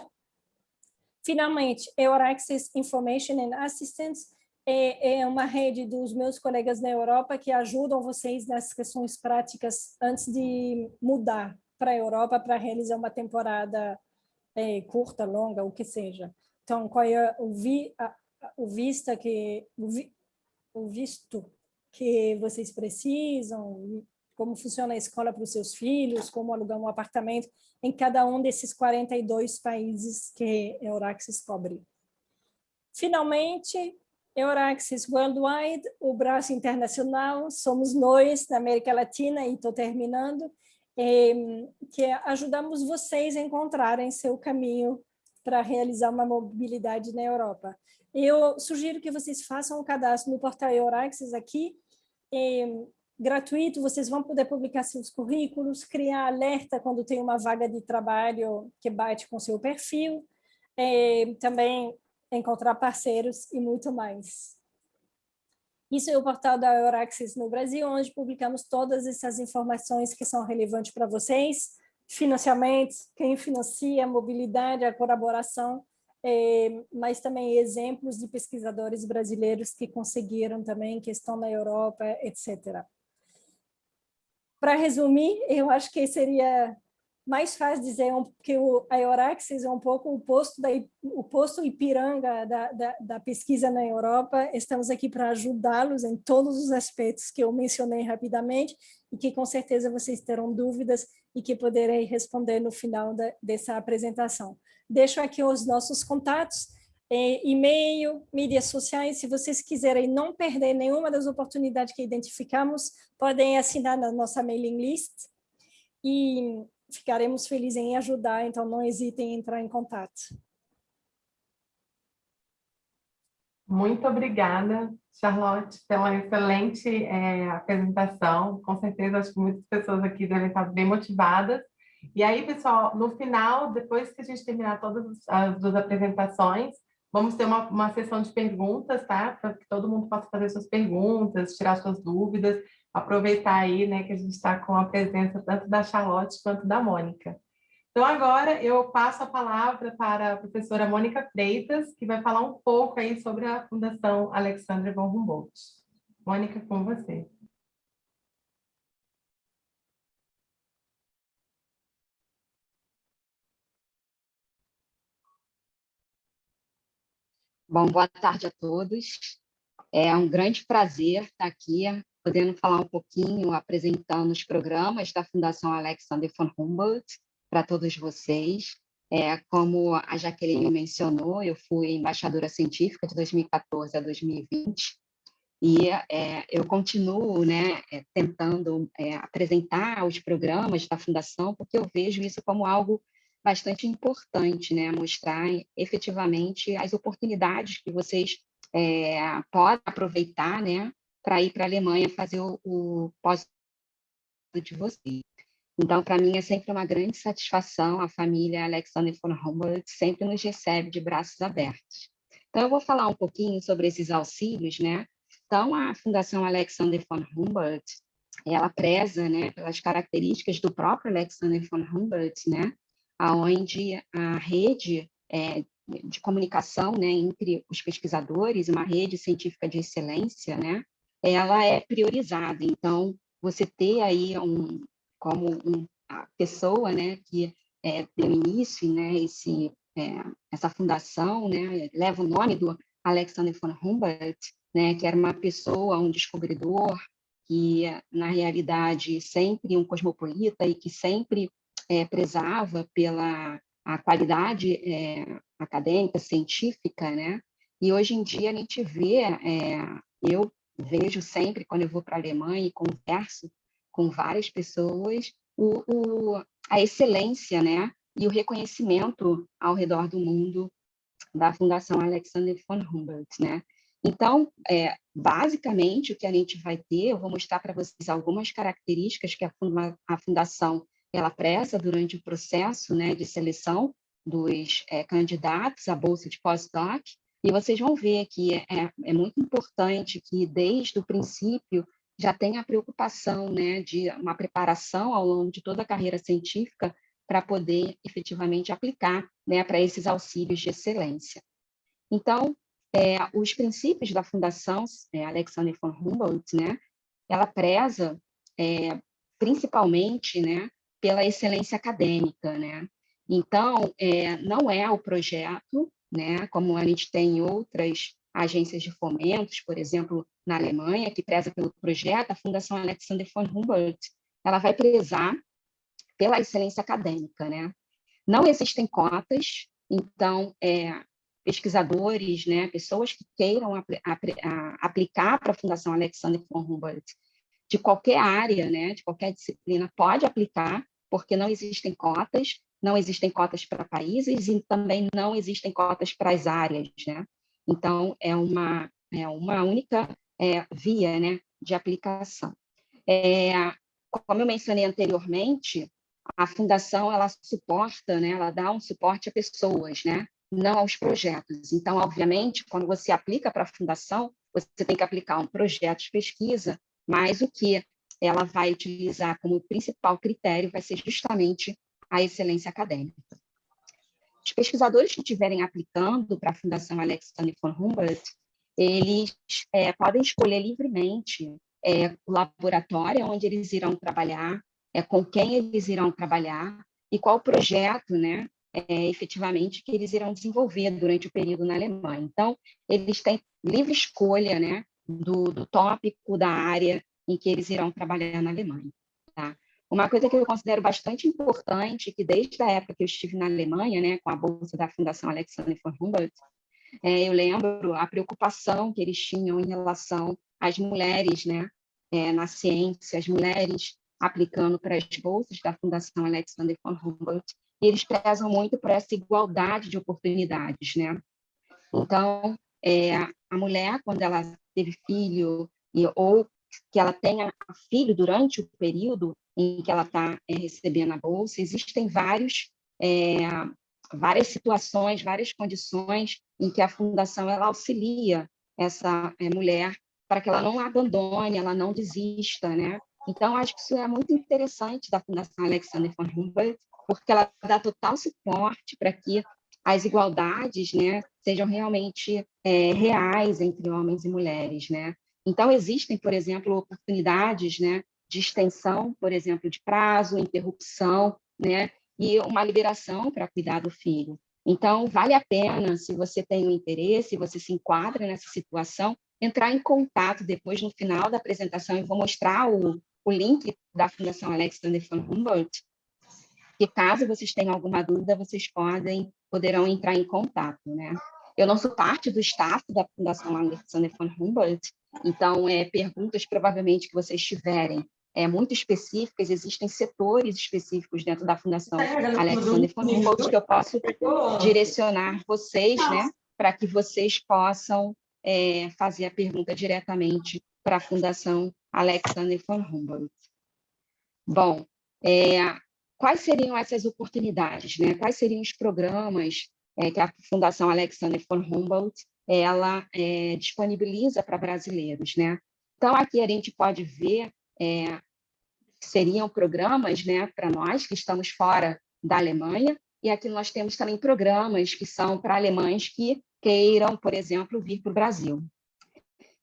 Finalmente, Euraccess Information and Assistance é, é uma rede dos meus colegas na Europa que ajudam vocês nas questões práticas antes de mudar para a Europa para realizar uma temporada é, curta, longa, o que seja. então, qual é o, vi, a, o vista que o, vi, o visto que vocês precisam, como funciona a escola para os seus filhos, como alugar um apartamento em cada um desses 42 países que Euraxis cobre. Finalmente, Euraxis Worldwide, o braço internacional, somos nós, na América Latina, e estou terminando, que ajudamos vocês a encontrarem seu caminho para realizar uma mobilidade na Europa. Eu sugiro que vocês façam o um cadastro no portal Euraxis aqui, gratuito, vocês vão poder publicar seus currículos, criar alerta quando tem uma vaga de trabalho que bate com seu perfil, é, também encontrar parceiros e muito mais. Isso é o portal da Euraxis no Brasil, onde publicamos todas essas informações que são relevantes para vocês, financiamentos, quem financia, mobilidade, a colaboração, é, mas também exemplos de pesquisadores brasileiros que conseguiram também, que estão na Europa, etc. Para resumir, eu acho que seria mais fácil dizer que o, a Euraxis é um pouco o posto, da, o posto Ipiranga da, da, da pesquisa na Europa. Estamos aqui para ajudá-los em todos os aspectos que eu mencionei rapidamente e que com certeza vocês terão dúvidas e que poderei responder no final da, dessa apresentação. Deixo aqui os nossos contatos, e-mail, mídias sociais, se vocês quiserem não perder nenhuma das oportunidades que identificamos, podem assinar na nossa mailing list e ficaremos felizes em ajudar, então não hesitem em entrar em contato. Muito obrigada, Charlotte, pela excelente é, apresentação. Com certeza, acho que muitas pessoas aqui devem estar bem motivadas. E aí, pessoal, no final, depois que a gente terminar todas as duas apresentações, vamos ter uma, uma sessão de perguntas, tá? Para que todo mundo possa fazer suas perguntas, tirar suas dúvidas aproveitar aí, né, que a gente está com a presença tanto da Charlotte quanto da Mônica. Então, agora eu passo a palavra para a professora Mônica Freitas, que vai falar um pouco aí sobre a Fundação Alexandre von Humboldt. Mônica, com você. Bom, boa tarde a todos. É um grande prazer estar aqui podendo falar um pouquinho, apresentando os programas da Fundação Alexander von Humboldt para todos vocês. É, como a Jaqueline mencionou, eu fui embaixadora científica de 2014 a 2020 e é, eu continuo né, é, tentando é, apresentar os programas da Fundação, porque eu vejo isso como algo bastante importante, né, mostrar efetivamente as oportunidades que vocês é, podem aproveitar né, para ir para a Alemanha fazer o, o pós de você. Então, para mim, é sempre uma grande satisfação. A família Alexander von Humboldt sempre nos recebe de braços abertos. Então, eu vou falar um pouquinho sobre esses auxílios, né? Então, a Fundação Alexander von Humboldt, ela preza, né, pelas características do próprio Alexander von Humboldt, né, aonde a rede é, de comunicação, né, entre os pesquisadores, uma rede científica de excelência, né, ela é priorizada. Então, você ter aí um, como um, a pessoa né, que é, deu início, né, esse, é, essa fundação, né, leva o nome do Alexander von Humboldt, né, que era uma pessoa, um descobridor, que, na realidade, sempre um cosmopolita e que sempre é, prezava pela a qualidade é, acadêmica, científica, né? E hoje em dia a gente vê, é, eu vejo sempre quando eu vou para a Alemanha e converso com várias pessoas, o, o, a excelência né, e o reconhecimento ao redor do mundo da Fundação Alexander von Humboldt. Né? Então, é, basicamente, o que a gente vai ter, eu vou mostrar para vocês algumas características que a, a Fundação ela preza durante o processo né, de seleção dos é, candidatos à Bolsa de Pós-Doc, e vocês vão ver que é, é muito importante que, desde o princípio, já tenha a preocupação né, de uma preparação ao longo de toda a carreira científica para poder efetivamente aplicar né, para esses auxílios de excelência. Então, é, os princípios da Fundação é, Alexander von Humboldt, né, ela preza é, principalmente né, pela excelência acadêmica. Né? Então, é, não é o projeto né? como a gente tem em outras agências de fomentos, por exemplo, na Alemanha, que preza pelo projeto, a Fundação Alexander von Humboldt, ela vai prezar pela excelência acadêmica. Né? Não existem cotas, então, é, pesquisadores, né, pessoas que queiram apl aplicar para a Fundação Alexander von Humboldt, de qualquer área, né, de qualquer disciplina, pode aplicar, porque não existem cotas, não existem cotas para países e também não existem cotas para as áreas, né? Então, é uma, é uma única é, via né, de aplicação. É, como eu mencionei anteriormente, a fundação ela suporta, né, ela dá um suporte a pessoas, né, não aos projetos. Então, obviamente, quando você aplica para a fundação, você tem que aplicar um projeto de pesquisa, mas o que ela vai utilizar como principal critério vai ser justamente a excelência acadêmica. Os pesquisadores que estiverem aplicando para a Fundação Alexander von Humboldt, eles é, podem escolher livremente é, o laboratório onde eles irão trabalhar, é, com quem eles irão trabalhar e qual projeto, né, é, efetivamente, que eles irão desenvolver durante o período na Alemanha. Então, eles têm livre escolha né, do, do tópico, da área em que eles irão trabalhar na Alemanha. Tá? Uma coisa que eu considero bastante importante, que desde a época que eu estive na Alemanha, né, com a bolsa da Fundação Alexander von Humboldt, é, eu lembro a preocupação que eles tinham em relação às mulheres né, é, na ciência, as mulheres aplicando para as bolsas da Fundação Alexander von Humboldt, e eles prezam muito por essa igualdade de oportunidades. Né? Então, é, a mulher, quando ela teve filho, e, ou que ela tenha filho durante o período em que ela está é, recebendo a bolsa, existem vários, é, várias situações, várias condições em que a fundação ela auxilia essa é, mulher para que ela não abandone, ela não desista, né? Então, acho que isso é muito interessante da Fundação Alexander von Humboldt, porque ela dá total suporte para que as igualdades né, sejam realmente é, reais entre homens e mulheres. Né? Então, existem, por exemplo, oportunidades né, de extensão, por exemplo, de prazo, interrupção, né? E uma liberação para cuidar do filho. Então, vale a pena, se você tem um interesse, se você se enquadra nessa situação, entrar em contato depois, no final da apresentação, eu vou mostrar o, o link da Fundação Alexander von Humboldt, que caso vocês tenham alguma dúvida, vocês podem, poderão entrar em contato, né? Eu não sou parte do staff da Fundação Alexander von Humboldt, então, é, perguntas provavelmente que vocês tiverem é, muito específicas, existem setores específicos dentro da Fundação Alexander von Humboldt que eu posso direcionar vocês, né, para que vocês possam é, fazer a pergunta diretamente para a Fundação Alexander von Humboldt. Bom, é, quais seriam essas oportunidades, né? Quais seriam os programas é, que a Fundação Alexander von Humboldt ela é, disponibiliza para brasileiros, né? Então, aqui a gente pode ver é, seriam programas né, para nós que estamos fora da Alemanha, e aqui nós temos também programas que são para alemães que queiram, por exemplo, vir para o Brasil.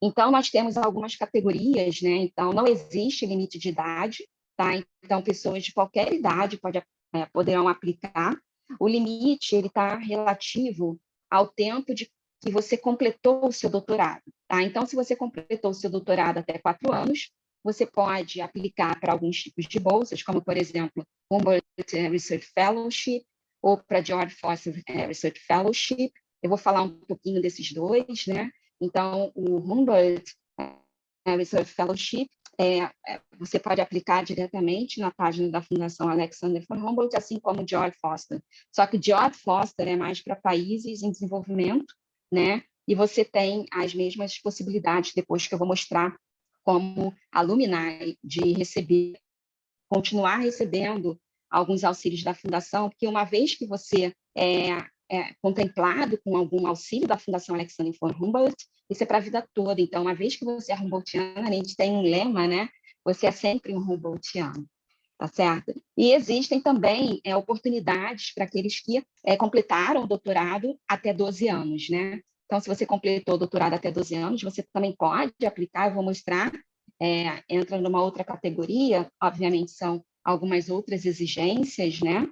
Então, nós temos algumas categorias, né? então não existe limite de idade, tá? então pessoas de qualquer idade pode, é, poderão aplicar. O limite está relativo ao tempo de que você completou o seu doutorado. Tá? Então, se você completou o seu doutorado até quatro anos, você pode aplicar para alguns tipos de bolsas, como, por exemplo, Humboldt Research Fellowship ou para George Foster eh, Research Fellowship. Eu vou falar um pouquinho desses dois, né? Então, o Humboldt eh, Research Fellowship, é, é, você pode aplicar diretamente na página da Fundação Alexander von Humboldt, assim como George Foster. Só que George Foster é mais para países em desenvolvimento, né? E você tem as mesmas possibilidades, depois que eu vou mostrar como alumni, de receber, continuar recebendo alguns auxílios da Fundação, porque uma vez que você é, é contemplado com algum auxílio da Fundação Alexander von Humboldt, isso é para a vida toda. Então, uma vez que você é Humboldtiano, a gente tem um lema, né? Você é sempre um Humboldtiano, tá certo? E existem também é, oportunidades para aqueles que é, completaram o doutorado até 12 anos, né? Então, se você completou o doutorado até 12 anos, você também pode aplicar, eu vou mostrar, é, entra numa outra categoria, obviamente são algumas outras exigências, né?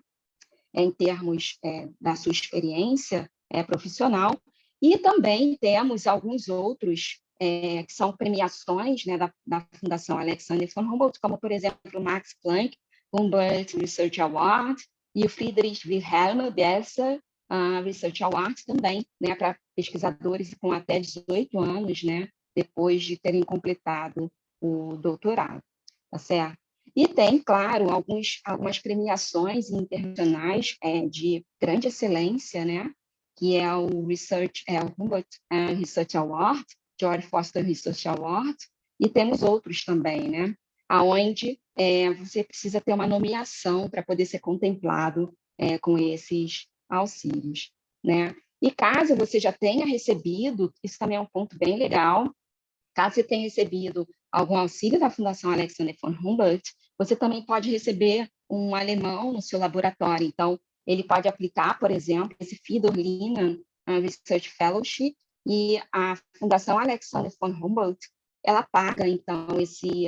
Em termos é, da sua experiência é, profissional, e também temos alguns outros é, que são premiações né, da, da, Fundação Alexander von Humboldt, como, por exemplo, o Max Planck Humboldt Research Award e o Friedrich Wilhelm Besser uh, Research Award também, né, para pesquisadores com até 18 anos, né, depois de terem completado o doutorado, tá certo? E tem, claro, alguns, algumas premiações internacionais é, de grande excelência, né? que é o Research, é o Humboldt uh, Research Award, George Foster Research Award, e temos outros também, né? aonde é, você precisa ter uma nomeação para poder ser contemplado é, com esses auxílios. Né? E caso você já tenha recebido, isso também é um ponto bem legal, caso você tenha recebido algum auxílio da Fundação Alexander von Humboldt, você também pode receber um alemão no seu laboratório. Então, ele pode aplicar, por exemplo, esse Fidor uh, Research Fellowship e a Fundação Alexander von Humboldt, ela paga, então, esse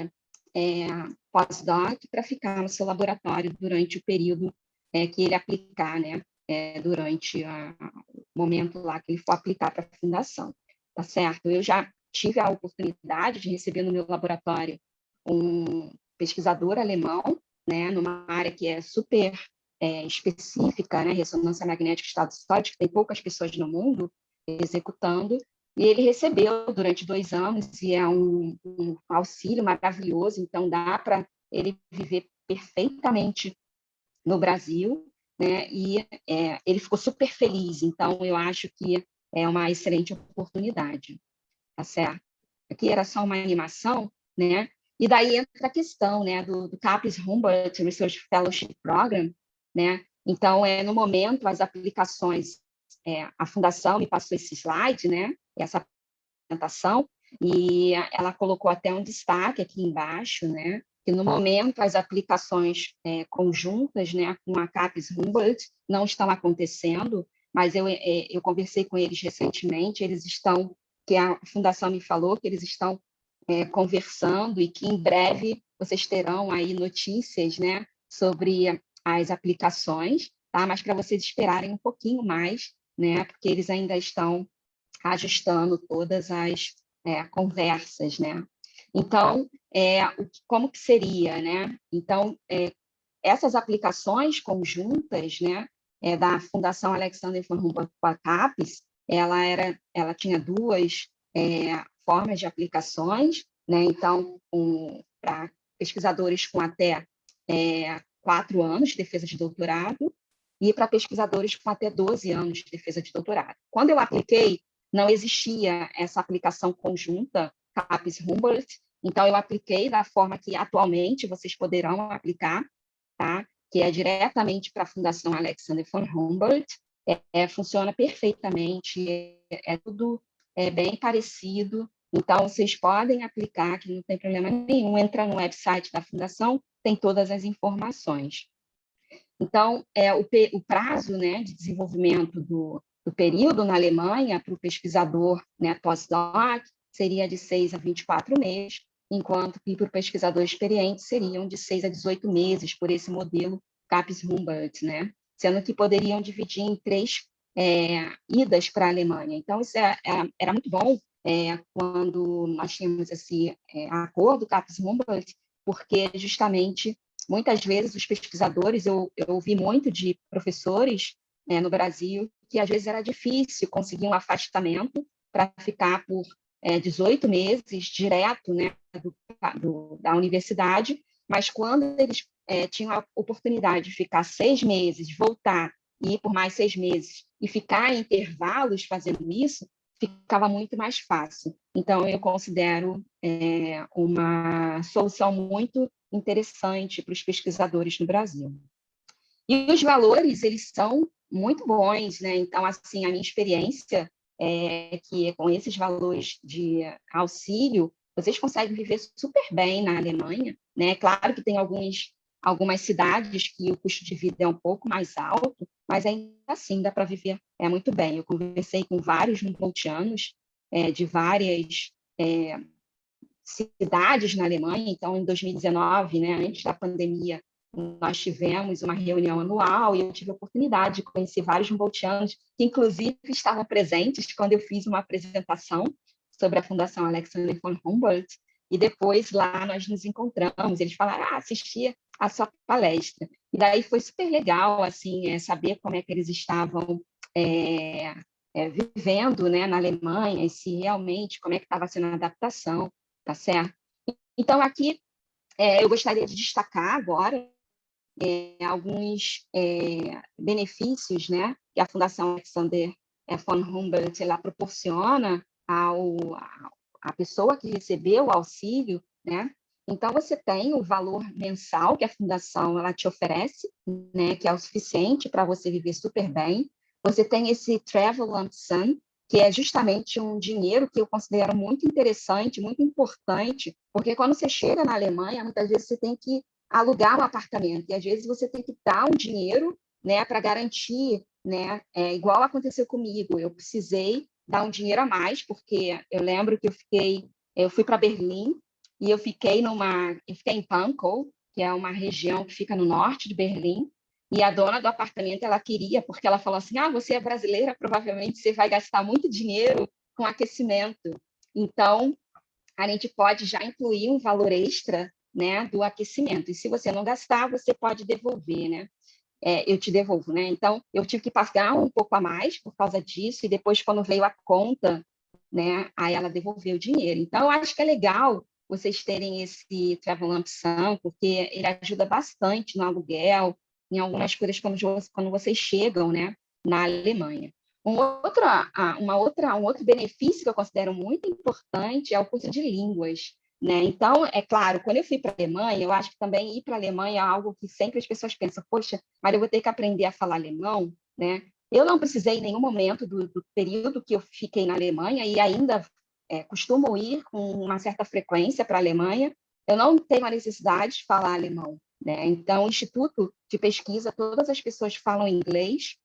é, pós-doc para ficar no seu laboratório durante o período é, que ele aplicar, né? É, durante a, o momento lá que ele for aplicar para a fundação, tá certo? Eu já tive a oportunidade de receber no meu laboratório um pesquisador alemão, né, numa área que é super é, específica, né, ressonância magnética estado sólido, que tem poucas pessoas no mundo executando, e ele recebeu durante dois anos, e é um, um auxílio maravilhoso, então dá para ele viver perfeitamente no Brasil, né, e é, ele ficou super feliz, então eu acho que é uma excelente oportunidade tá certo? Aqui era só uma animação, né? E daí entra a questão, né, do, do CAPES Humboldt Research Fellowship Program, né? Então, é, no momento, as aplicações, é, a Fundação me passou esse slide, né, essa apresentação, e ela colocou até um destaque aqui embaixo, né, que no momento as aplicações é, conjuntas, né, com a CAPES Humboldt não estão acontecendo, mas eu, é, eu conversei com eles recentemente, eles estão que a Fundação me falou que eles estão é, conversando e que em breve vocês terão aí notícias né, sobre as aplicações, tá? mas para vocês esperarem um pouquinho mais, né, porque eles ainda estão ajustando todas as é, conversas. Né? Então, é, como que seria? Né? Então, é, essas aplicações conjuntas né, é, da Fundação Alexander von Humboldt CAPES, ela, era, ela tinha duas é, formas de aplicações, né? então, um, para pesquisadores com até é, quatro anos de defesa de doutorado e para pesquisadores com até 12 anos de defesa de doutorado. Quando eu apliquei, não existia essa aplicação conjunta CAPES-Humboldt, então eu apliquei da forma que atualmente vocês poderão aplicar, tá? que é diretamente para a Fundação Alexander von Humboldt, é, funciona perfeitamente, é, é tudo é, bem parecido, então vocês podem aplicar, que não tem problema nenhum, entra no website da Fundação, tem todas as informações. Então, é, o, o prazo né, de desenvolvimento do, do período na Alemanha para o pesquisador né, pós-doc seria de 6 a 24 meses, enquanto que para o pesquisador experiente seriam de 6 a 18 meses por esse modelo CAPES-Humboldt, né? Sendo que poderiam dividir em três é, idas para a Alemanha. Então, isso é, é, era muito bom é, quando nós tínhamos esse é, acordo CAPES-Humboldt, porque justamente, muitas vezes, os pesquisadores, eu, eu ouvi muito de professores é, no Brasil, que às vezes era difícil conseguir um afastamento para ficar por 18 meses direto né, do, do, da universidade, mas quando eles é, tinham a oportunidade de ficar seis meses, voltar e ir por mais seis meses e ficar em intervalos fazendo isso, ficava muito mais fácil. Então, eu considero é, uma solução muito interessante para os pesquisadores no Brasil. E os valores, eles são muito bons, né? Então, assim, a minha experiência é que com esses valores de auxílio, vocês conseguem viver super bem na Alemanha, né? Claro que tem alguns algumas cidades que o custo de vida é um pouco mais alto, mas ainda assim dá para viver é, muito bem. Eu conversei com vários humboldtianos é, de várias é, cidades na Alemanha, então em 2019, né, antes da pandemia, nós tivemos uma reunião anual e eu tive a oportunidade de conhecer vários humboldtianos que, inclusive, estavam presentes quando eu fiz uma apresentação sobre a Fundação Alexander von Humboldt, e depois lá nós nos encontramos, eles falaram, ah, assistia a sua palestra. E daí foi super legal, assim, é, saber como é que eles estavam é, é, vivendo né, na Alemanha, e se realmente, como é que estava sendo a adaptação, tá certo? Então, aqui, é, eu gostaria de destacar agora é, alguns é, benefícios né, que a Fundação Alexander von Humboldt ela proporciona ao, a pessoa que recebeu o auxílio, né? Então, você tem o valor mensal que a fundação ela te oferece, né, que é o suficiente para você viver super bem. Você tem esse Travel Lump Sum, que é justamente um dinheiro que eu considero muito interessante, muito importante, porque quando você chega na Alemanha, muitas vezes você tem que alugar um apartamento, e às vezes você tem que dar um dinheiro né, para garantir, né, é, igual aconteceu comigo, eu precisei dar um dinheiro a mais, porque eu lembro que eu fiquei, eu fui para Berlim e eu fiquei numa, eu fiquei em Pankow, que é uma região que fica no norte de Berlim, e a dona do apartamento ela queria, porque ela falou assim: "Ah, você é brasileira, provavelmente você vai gastar muito dinheiro com aquecimento". Então, a gente pode já incluir um valor extra, né, do aquecimento. E se você não gastar, você pode devolver, né? É, eu te devolvo, né? Então, eu tive que pagar um pouco a mais por causa disso, e depois, quando veio a conta, né, aí ela devolveu o dinheiro. Então, eu acho que é legal vocês terem esse travel lump porque ele ajuda bastante no aluguel, em algumas coisas quando, quando vocês chegam, né, na Alemanha. Um outro, uma outra, um outro benefício que eu considero muito importante é o curso de línguas. Né? Então, é claro, quando eu fui para a Alemanha, eu acho que também ir para a Alemanha é algo que sempre as pessoas pensam, poxa, mas eu vou ter que aprender a falar alemão, né? Eu não precisei em nenhum momento do, do período que eu fiquei na Alemanha e ainda é, costumo ir com uma certa frequência para a Alemanha, eu não tenho a necessidade de falar alemão. Né? Então, o Instituto de Pesquisa, todas as pessoas falam inglês,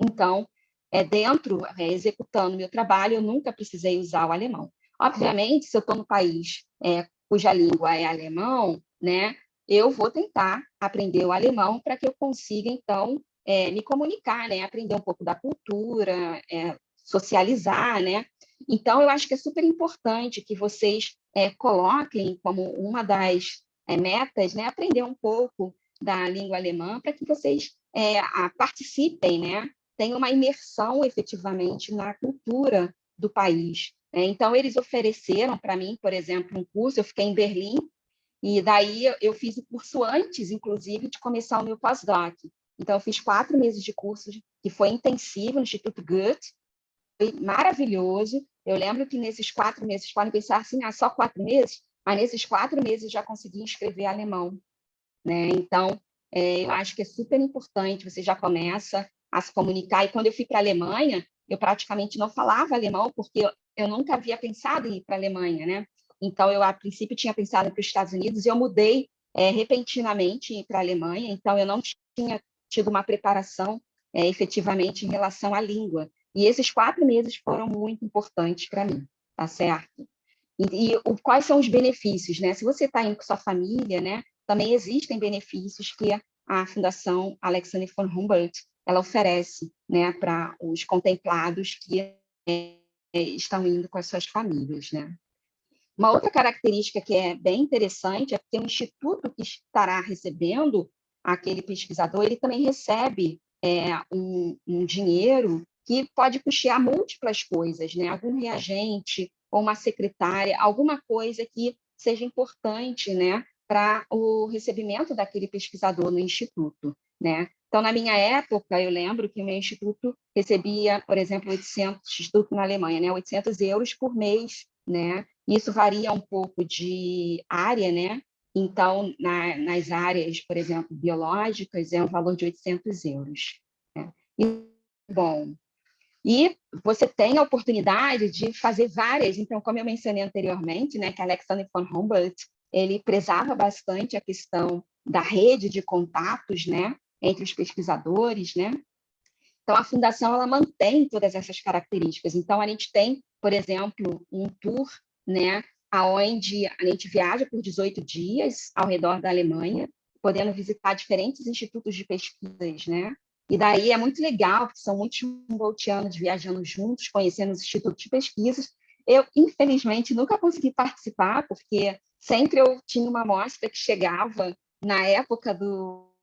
então, é, dentro, é, executando meu trabalho, eu nunca precisei usar o alemão. Obviamente, se eu estou no país é, cuja língua é alemão, né, eu vou tentar aprender o alemão para que eu consiga, então, é, me comunicar, né, aprender um pouco da cultura, é, socializar, né? Então, eu acho que é super importante que vocês é, coloquem como uma das é, metas, né, aprender um pouco da língua alemã para que vocês é, a, participem, né, tenham uma imersão efetivamente na cultura do país. Né? Então, eles ofereceram para mim, por exemplo, um curso, eu fiquei em Berlim, e daí eu fiz o curso antes, inclusive, de começar o meu pós-doc. Então, eu fiz quatro meses de curso, que foi intensivo no Instituto Goethe, foi maravilhoso. Eu lembro que nesses quatro meses, podem pensar assim, ah, só quatro meses? Mas nesses quatro meses já consegui escrever alemão. Né? Então, é, eu acho que é super importante, você já começa a se comunicar. E quando eu fui para a Alemanha, eu praticamente não falava alemão, porque eu nunca havia pensado em ir para a Alemanha, né? Então, eu, a princípio, tinha pensado para os Estados Unidos e eu mudei é, repentinamente para a Alemanha, então eu não tinha tido uma preparação é, efetivamente em relação à língua. E esses quatro meses foram muito importantes para mim, tá certo? E, e o, quais são os benefícios, né? Se você está indo com sua família, né? Também existem benefícios que a Fundação Alexander von Humboldt ela oferece, né, para os contemplados que é, estão indo com as suas famílias, né? Uma outra característica que é bem interessante é que o instituto que estará recebendo aquele pesquisador, ele também recebe é, um, um, dinheiro que pode custear múltiplas coisas, né? algum reagente ou uma secretária, alguma coisa que seja importante né? para o recebimento daquele pesquisador no instituto. Né? Então, na minha época, eu lembro que o meu instituto recebia, por exemplo, 800, instituto na Alemanha, né, 800 euros por mês, né? Isso varia um pouco de área, né? Então, na, nas áreas, por exemplo, biológicas, é um valor de 800 euros. Né? E, bom, e você tem a oportunidade de fazer várias, então, como eu mencionei anteriormente, né, que Alexander von Humboldt, ele prezava bastante a questão da rede de contatos, né, entre os pesquisadores, né? Então, a fundação ela mantém todas essas características. Então, a gente tem, por exemplo, um tour, né, aonde a gente viaja por 18 dias ao redor da Alemanha, podendo visitar diferentes institutos de pesquisas, né? E daí é muito legal, porque são muitos Humboldtianos viajando juntos, conhecendo os institutos de pesquisas. Eu, infelizmente, nunca consegui participar, porque sempre eu tinha uma amostra que chegava na época do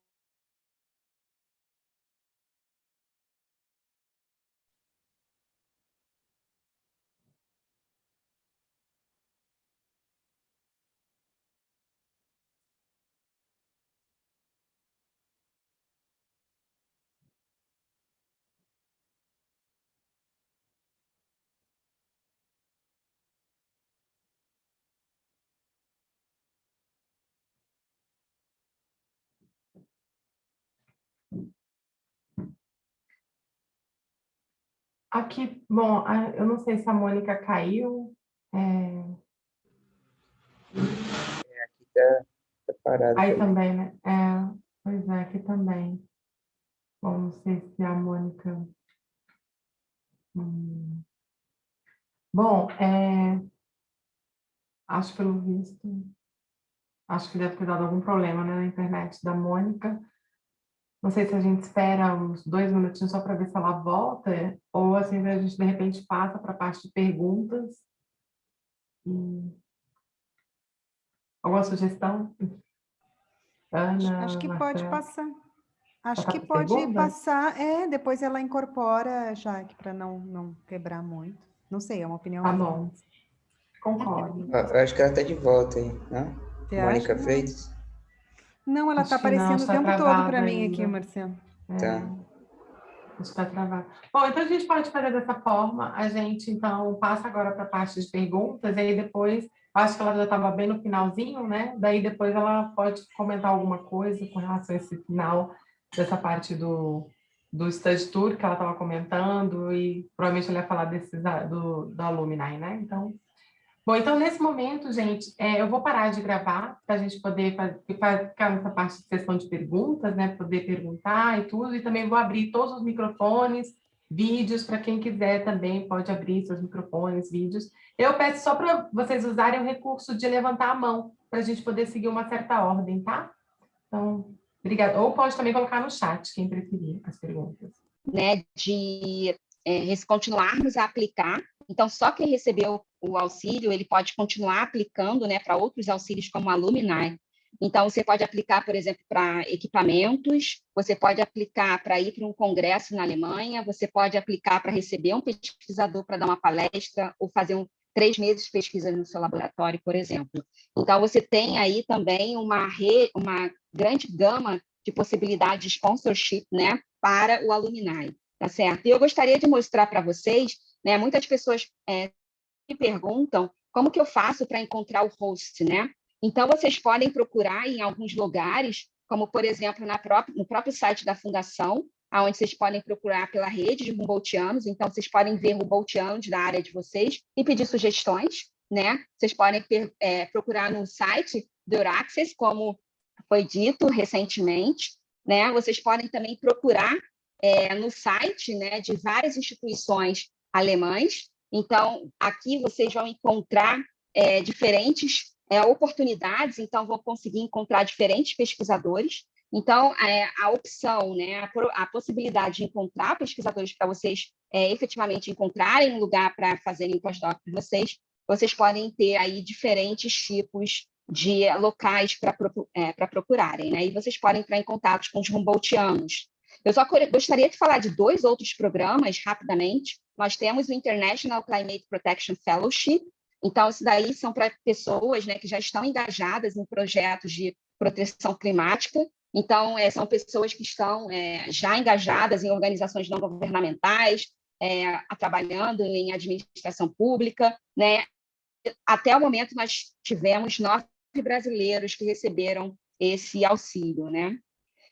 Aqui, bom, eu não sei se a Mônica caiu. É... é aqui está tá parado. Aí também, né? É, pois é, aqui também. Bom, não sei se a Mônica... Hum. Bom, é... acho pelo visto, acho que deve ter dado algum problema né, na internet da Mônica. Não sei se a gente espera uns dois minutinhos só para ver se ela volta, ou assim a gente de repente passa para a parte de perguntas. E... Alguma sugestão? Ana, Acho que Marcelo. pode passar. Acho que pode perguntas? passar, é, depois ela incorpora, já que para não, não quebrar muito. Não sei, é uma opinião. Tá bom. Concordo. Eu acho que ela está de volta aí, né? Mônica Freitas. Não, ela está aparecendo o tempo todo para mim aqui, Marcelo. É. Tá. Está travado. Bom, então a gente pode fazer dessa forma. A gente, então, passa agora para a parte de perguntas, e aí depois, acho que ela já estava bem no finalzinho, né? Daí depois ela pode comentar alguma coisa com relação a esse final dessa parte do, do study tour que ela estava comentando, e provavelmente ela ia falar desses, do, do Alumni, né? Então, Bom, então, nesse momento, gente, é, eu vou parar de gravar para a gente poder ficar nessa parte de sessão de perguntas, né? Poder perguntar e tudo, e também vou abrir todos os microfones, vídeos, para quem quiser também pode abrir seus microfones, vídeos. Eu peço só para vocês usarem o recurso de levantar a mão, para a gente poder seguir uma certa ordem, tá? Então, obrigada. Ou pode também colocar no chat, quem preferir, as perguntas. Né, de é, continuarmos a aplicar então, só quem recebeu o auxílio, ele pode continuar aplicando né, para outros auxílios como Alumni. Então, você pode aplicar, por exemplo, para equipamentos, você pode aplicar para ir para um congresso na Alemanha, você pode aplicar para receber um pesquisador para dar uma palestra ou fazer um, três meses de pesquisa no seu laboratório, por exemplo. Então, você tem aí também uma, re, uma grande gama de possibilidades de sponsorship né, para o alumni, tá certo? E eu gostaria de mostrar para vocês né? Muitas pessoas é, perguntam como que eu faço para encontrar o host, né? Então, vocês podem procurar em alguns lugares, como, por exemplo, própria, no próprio site da Fundação, onde vocês podem procurar pela rede de Humboldtianos, então vocês podem ver Humboldtianos da área de vocês e pedir sugestões, né? Vocês podem é, procurar no site do Euraxis, como foi dito recentemente, né? Vocês podem também procurar é, no site né, de várias instituições alemães. Então, aqui vocês vão encontrar é, diferentes é, oportunidades, então vão conseguir encontrar diferentes pesquisadores. Então, é, a opção, né, a, a, possibilidade de encontrar pesquisadores para vocês é, efetivamente encontrarem um lugar para fazerem o pós-doc vocês, vocês podem ter aí diferentes tipos de locais para é, procurarem, né? E vocês podem entrar em contato com os Humboldtianos, eu só gostaria de falar de dois outros programas, rapidamente. Nós temos o International Climate Protection Fellowship. Então, isso daí são para pessoas né, que já estão engajadas em projetos de proteção climática. Então, é, são pessoas que estão é, já engajadas em organizações não governamentais, é, trabalhando em administração pública. Né? Até o momento, nós tivemos nove brasileiros que receberam esse auxílio. Né?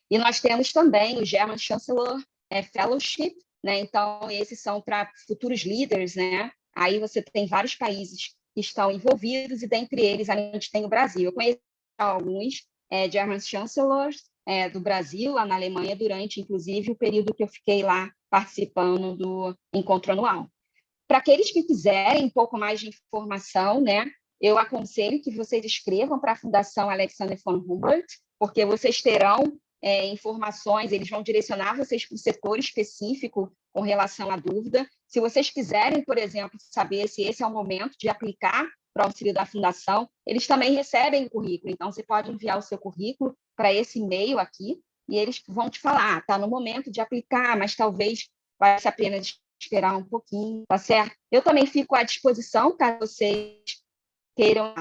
E nós temos também o German Chancellor é, Fellowship, né? então esses são para futuros líderes, né? aí você tem vários países que estão envolvidos, e dentre eles a gente tem o Brasil. Eu conheço alguns é, German Chancellors é, do Brasil, lá na Alemanha, durante, inclusive, o período que eu fiquei lá participando do encontro anual. Para aqueles que quiserem um pouco mais de informação, né, eu aconselho que vocês escrevam para a Fundação Alexander von Humboldt, porque vocês terão é, informações, eles vão direcionar vocês para o setor específico com relação à dúvida. Se vocês quiserem, por exemplo, saber se esse é o momento de aplicar para o auxílio da fundação, eles também recebem o currículo, então você pode enviar o seu currículo para esse e-mail aqui, e eles vão te falar, está ah, no momento de aplicar, mas talvez valha a pena esperar um pouquinho, tá certo? Eu também fico à disposição, caso vocês queiram.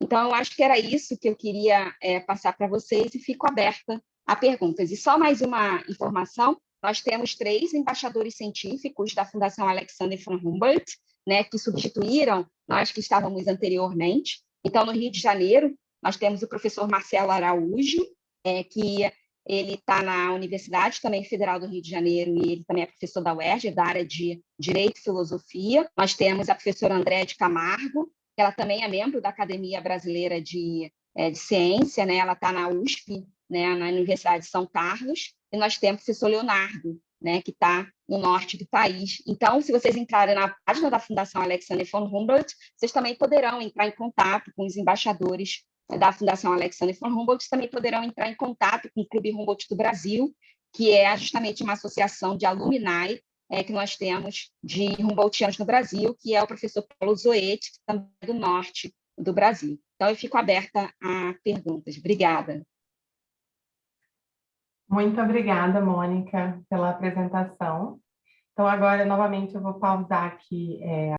Então, eu acho que era isso que eu queria é, passar para vocês e fico aberta a perguntas. E só mais uma informação, nós temos três embaixadores científicos da Fundação Alexander von Humboldt, né, que substituíram nós que estávamos anteriormente. Então, no Rio de Janeiro, nós temos o professor Marcelo Araújo, é, que ele está na Universidade também Federal do Rio de Janeiro e ele também é professor da UERJ, da área de Direito e Filosofia. Nós temos a professora André de Camargo, que ela também é membro da Academia Brasileira de, é, de Ciência, né? ela está na USP, né? na Universidade de São Carlos, e nós temos o professor Leonardo, né? que está no norte do país. Então, se vocês entrarem na página da Fundação Alexander von Humboldt, vocês também poderão entrar em contato com os embaixadores da Fundação Alexander von Humboldt também poderão entrar em contato com o Clube Humboldt do Brasil, que é justamente uma associação de alumni é, que nós temos de Humboldtianos no Brasil, que é o professor Paulo Zoete, também é do norte do Brasil. Então, eu fico aberta a perguntas. Obrigada. Muito obrigada, Mônica, pela apresentação. Então, agora, novamente, eu vou pausar aqui é,